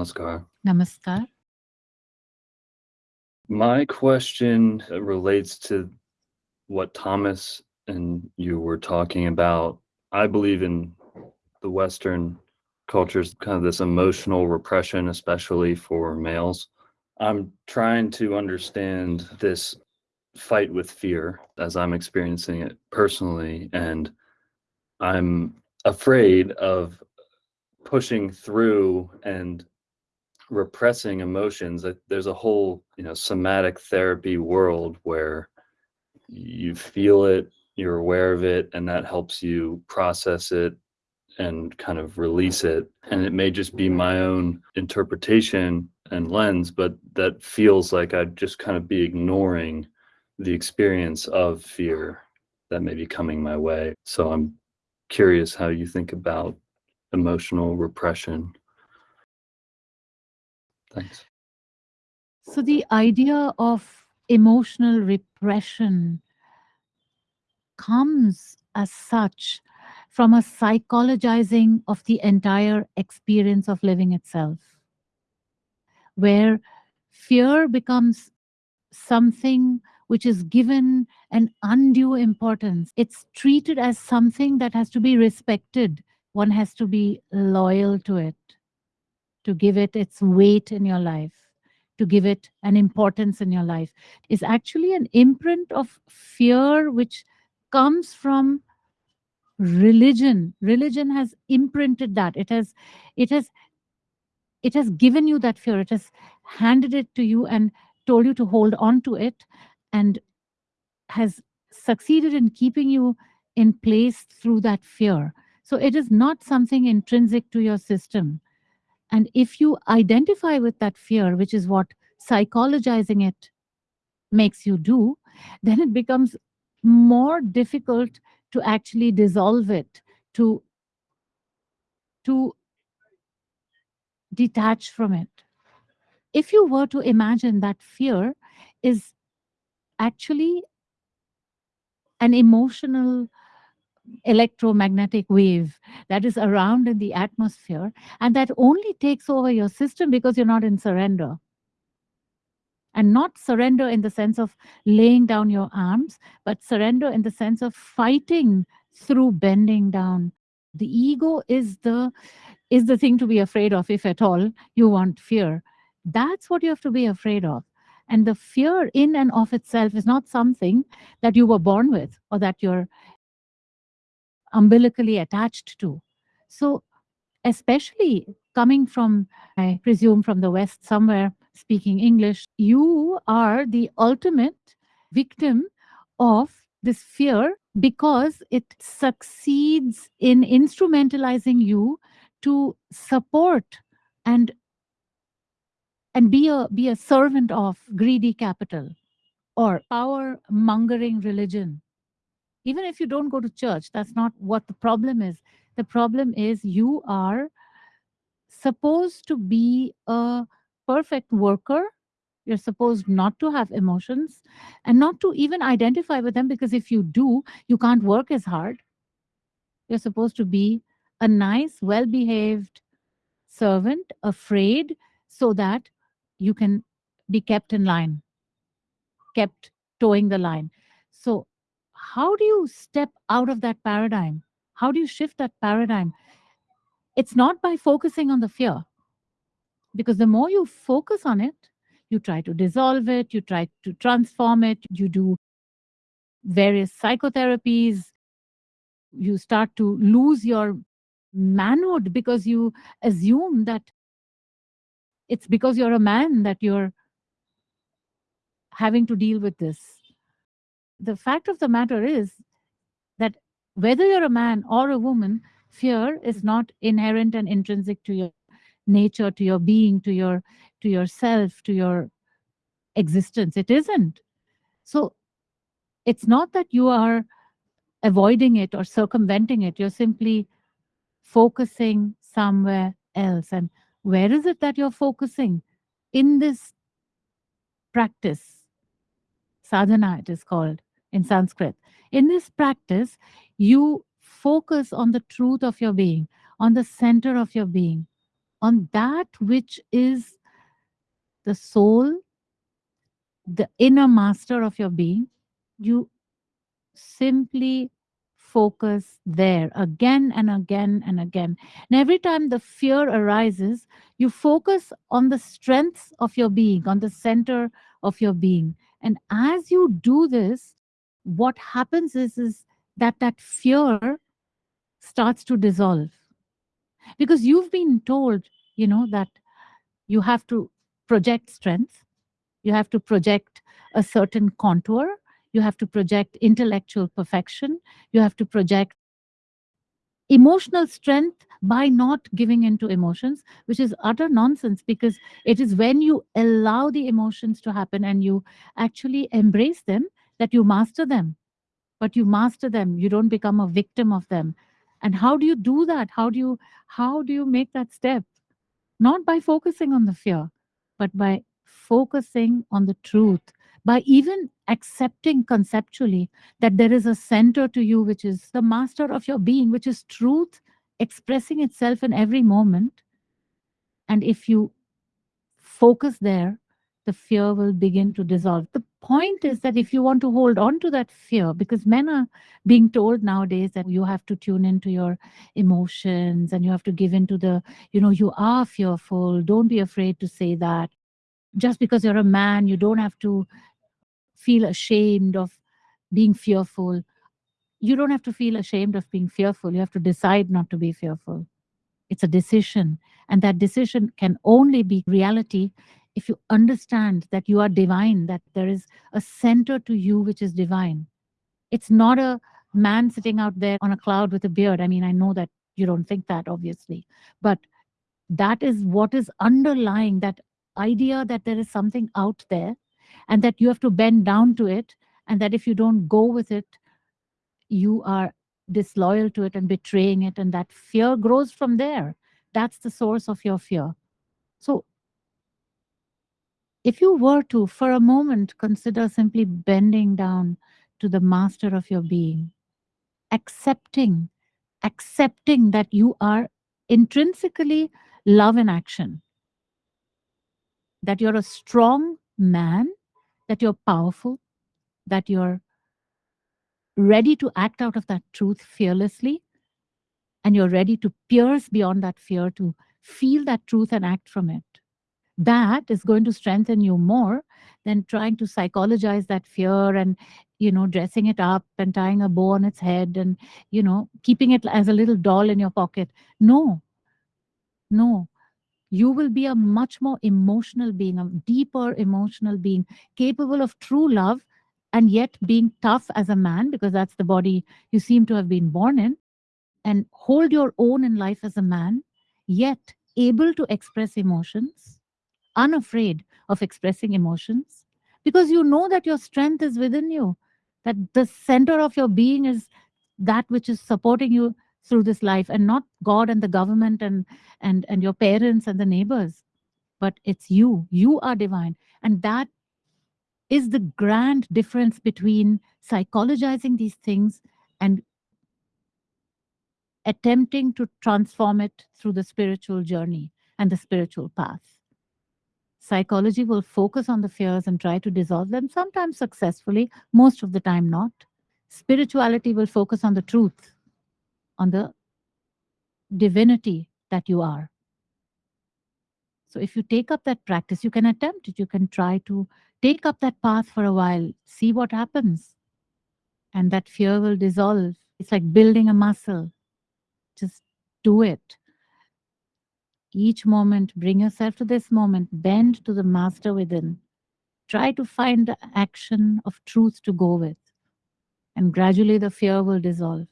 Namaskar. Namaskar. My question uh, relates to what Thomas and you were talking about. I believe in the Western cultures, kind of this emotional repression, especially for males. I'm trying to understand this fight with fear as I'm experiencing it personally. And I'm afraid of pushing through and repressing emotions. There's a whole, you know, somatic therapy world where you feel it, you're aware of it, and that helps you process it and kind of release it. And it may just be my own interpretation and lens, but that feels like I'd just kind of be ignoring the experience of fear that may be coming my way. So I'm curious how you think about emotional repression. Thanks. So the idea of emotional repression comes as such from a psychologizing of the entire experience of living itself, where fear becomes something which is given an undue importance. It's treated as something that has to be respected. One has to be loyal to it, to give it its weight in your life, to give it an importance in your life. Is actually an imprint of fear which comes from religion. Religion has imprinted that. It has, it has, it has given you that fear. It has handed it to you and told you to hold on to it and has succeeded in keeping you in place through that fear. So it is not something intrinsic to your system. And if you identify with that fear, which is what psychologizing it makes you do, then it becomes more difficult to actually dissolve it, to, to detach from it. If you were to imagine that fear is actually an emotional electromagnetic wave that is around in the atmosphere and that only takes over your system because you're not in surrender. And not surrender in the sense of laying down your arms but surrender in the sense of fighting through bending down. The ego is the is the thing to be afraid of if at all you want fear. That's what you have to be afraid of. And the fear in and of itself is not something that you were born with or that you're umbilically attached to. So especially coming from, I presume from the West somewhere speaking English, you are the ultimate victim of this fear because it succeeds in instrumentalizing you to support and and be a be a servant of greedy capital or power mongering religion even if you don't go to church that's not what the problem is. The problem is you are supposed to be a perfect worker. You're supposed not to have emotions and not to even identify with them because if you do you can't work as hard. You're supposed to be a nice well behaved servant afraid so that you can be kept in line, kept toeing the line. How do you step out of that paradigm? How do you shift that paradigm? It's not by focusing on the fear, because the more you focus on it, you try to dissolve it, you try to transform it, you do various psychotherapies, you start to lose your manhood because you assume that it's because you're a man that you're having to deal with this. The fact of the matter is that whether you're a man or a woman, fear is mm-hmm. not inherent and intrinsic to your nature, to your being, to your to yourself, to your existence. It isn't. So it's not that you are avoiding it or circumventing it. You're simply focusing somewhere else. And where is it that you're focusing in this practice? Sadhana, it is called in Sanskrit. In this practice, you focus on the truth of your being, on the center of your being. on that which is the soul, the inner master of your being, you simply focus there again and again and again. And every time the fear arises, you focus on the strengths of your being, on the center of your being. And as you do this, what happens is, is that that fear starts to dissolve. Because you've been told, you know, that you have to project strength, you have to project a certain contour, you have to project intellectual perfection, you have to project emotional strength by not giving into emotions, which is utter nonsense because it is when you allow the emotions to happen and you actually embrace them that you master them. But you master them, you don't become a victim of them. And how do you do that? How do you how do you make that step? Not by focusing on the fear, but by focusing on the truth, by even accepting conceptually that there is a center to you, which is the master of your being, which is truth expressing itself in every moment. And if you focus there, the fear will begin to dissolve. The point is that if you want to hold on to that fear, because men are being told nowadays that you have to tune into your emotions and you have to give into the, you know, you are fearful. Don't be afraid to say that. Just because you're a man, you don't have to feel ashamed of being fearful. You don't have to feel ashamed of being fearful. You have to decide not to be fearful. It's a decision. And that decision can only be reality if you understand that you are divine, that there is a center to you which is divine. It's not a man sitting out there on a cloud with a beard. I mean, I know that you don't think that, obviously, but that is what is underlying that idea that there is something out there and that you have to bend down to it and that if you don't go with it you are disloyal to it and betraying it and that fear grows from there. That's the source of your fear. So if you were to for a moment consider simply bending down to the master of your being accepting accepting that you are intrinsically love in action that you're a strong man that you're powerful, that you're ready to act out of that truth fearlessly, and you're ready to pierce beyond that fear to feel that truth and act from it. That is going to strengthen you more than trying to psychologize that fear and you know dressing it up and tying a bow on its head and you know keeping it as a little doll in your pocket. No. No. You will be a much more emotional being, a deeper emotional being, capable of true love and yet being tough as a man, because that's the body you seem to have been born in, and hold your own in life as a man, yet able to express emotions, unafraid of expressing emotions, because you know that your strength is within you, that the center of your being is that which is supporting you through this life and not God and the government and and and your parents and the neighbors but it's you. You are divine. And that is the grand difference between psychologizing these things and attempting to transform it through the spiritual journey and the spiritual path psychology will focus on the fears and try to dissolve them sometimes successfully most of the time not spirituality will focus on the truth on the divinity that you are. So if you take up that practice, you can attempt it. You can try to take up that path for a while, see what happens. And that fear will dissolve. It's like building a muscle. Just do it. Each moment, bring yourself to this moment, bend to the master within. Try to find the action of truth to go with. And gradually the fear will dissolve.